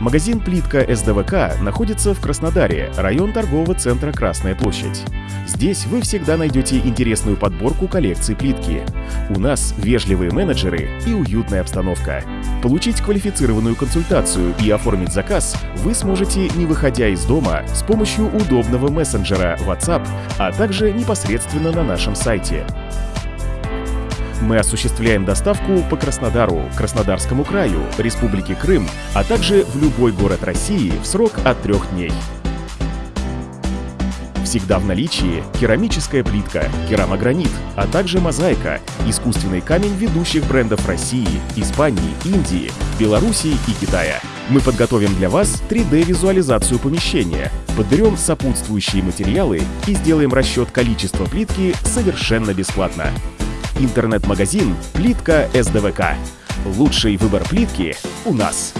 Магазин «Плитка СДВК» находится в Краснодаре, район торгового центра «Красная площадь». Здесь вы всегда найдете интересную подборку коллекций плитки. У нас вежливые менеджеры и уютная обстановка. Получить квалифицированную консультацию и оформить заказ вы сможете, не выходя из дома, с помощью удобного мессенджера WhatsApp, а также непосредственно на нашем сайте. Мы осуществляем доставку по Краснодару, Краснодарскому краю, Республике Крым, а также в любой город России в срок от трех дней. Всегда в наличии керамическая плитка, керамогранит, а также мозаика, искусственный камень ведущих брендов России, Испании, Индии, Белоруссии и Китая. Мы подготовим для вас 3D-визуализацию помещения, подберем сопутствующие материалы и сделаем расчет количества плитки совершенно бесплатно. Интернет-магазин «Плитка СДВК». Лучший выбор плитки у нас.